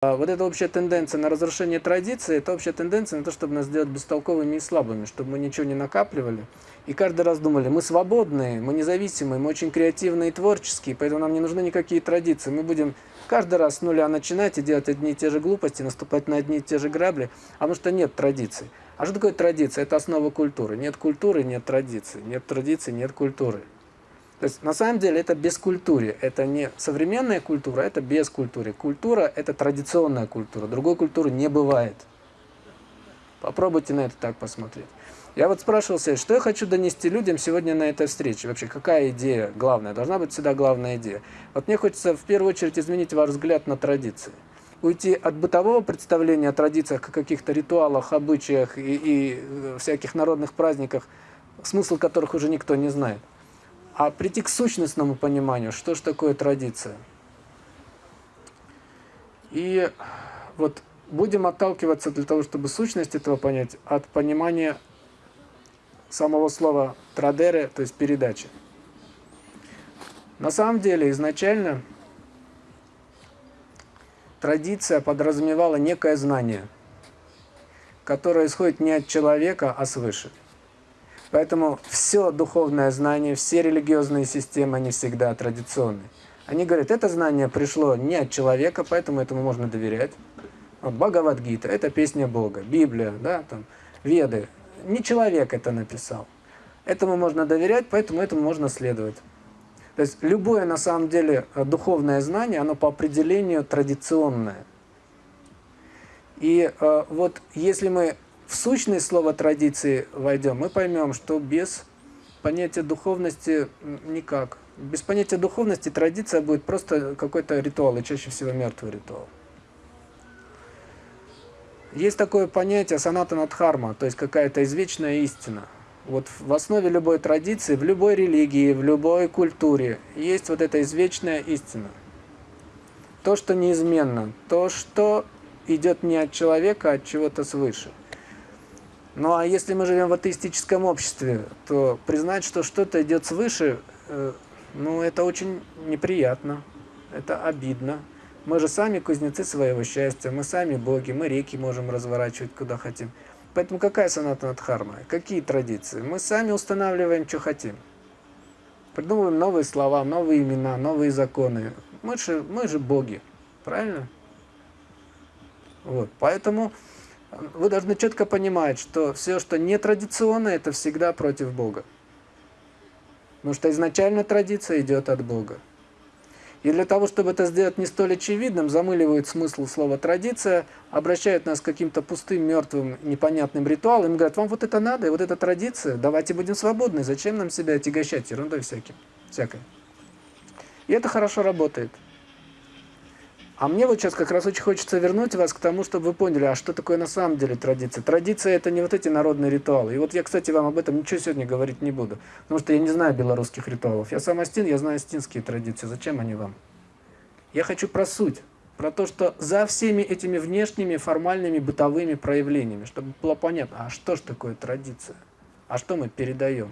А вот эта общая тенденция на разрушение традиции, это общая тенденция на то, чтобы нас сделать бестолковыми и слабыми, чтобы мы ничего не накапливали. И каждый раз думали, мы свободные, мы независимые, мы очень креативные и творческие, поэтому нам не нужны никакие традиции. Мы будем каждый раз с нуля начинать и делать одни и те же глупости, наступать на одни и те же грабли, потому что нет традиций. А что такое традиция? Это основа культуры. Нет культуры, нет традиции. Нет традиции, нет культуры. То есть на самом деле это бескультуре, это не современная культура, это бескультуре. Культура – это традиционная культура, другой культуры не бывает. Попробуйте на это так посмотреть. Я вот спрашивал себя, что я хочу донести людям сегодня на этой встрече? Вообще, какая идея главная? Должна быть всегда главная идея. Вот мне хочется в первую очередь изменить ваш взгляд на традиции. Уйти от бытового представления о традициях, о каких-то ритуалах, обычаях и, и э, всяких народных праздниках, смысл которых уже никто не знает а прийти к сущностному пониманию, что же такое традиция. И вот будем отталкиваться для того, чтобы сущность этого понять, от понимания самого слова традере, то есть передачи. На самом деле, изначально традиция подразумевала некое знание, которое исходит не от человека, а свыше. Поэтому все духовное знание, все религиозные системы, они всегда традиционные. Они говорят, это знание пришло не от человека, поэтому этому можно доверять. Вот Бхагавадгита – это песня Бога, Библия, да, там, Веды. Не человек это написал. Этому можно доверять, поэтому этому можно следовать. То есть любое на самом деле духовное знание, оно по определению традиционное. И э, вот если мы в сущность слова традиции войдем, мы поймем, что без понятия духовности никак. Без понятия духовности традиция будет просто какой-то ритуал, и чаще всего мертвый ритуал. Есть такое понятие санатанадхарма, то есть какая-то извечная истина. Вот в основе любой традиции, в любой религии, в любой культуре есть вот эта извечная истина. То, что неизменно, то, что идет не от человека, а от чего-то свыше. Ну а если мы живем в атеистическом обществе, то признать, что что-то идет свыше, э, ну это очень неприятно, это обидно. Мы же сами кузнецы своего счастья, мы сами боги, мы реки можем разворачивать куда хотим. Поэтому какая саната дхарма? Какие традиции? Мы сами устанавливаем, что хотим. Придумываем новые слова, новые имена, новые законы. Мы же, мы же боги, правильно? Вот, поэтому вы должны четко понимать, что все, что нетрадиционно, это всегда против Бога. Потому что изначально традиция идет от Бога. И для того, чтобы это сделать не столь очевидным, замыливают смысл слова «традиция», обращают нас к каким-то пустым, мертвым, непонятным ритуалам и говорят, вам вот это надо, и вот эта традиция, давайте будем свободны, зачем нам себя отягощать ерундой всяким, всякой. И это хорошо работает. А мне вот сейчас как раз очень хочется вернуть вас к тому, чтобы вы поняли, а что такое на самом деле традиция. Традиция – это не вот эти народные ритуалы. И вот я, кстати, вам об этом ничего сегодня говорить не буду, потому что я не знаю белорусских ритуалов. Я сам астин, я знаю астинские традиции. Зачем они вам? Я хочу про суть, про то, что за всеми этими внешними, формальными, бытовыми проявлениями, чтобы было понятно, а что же такое традиция? А что мы передаем?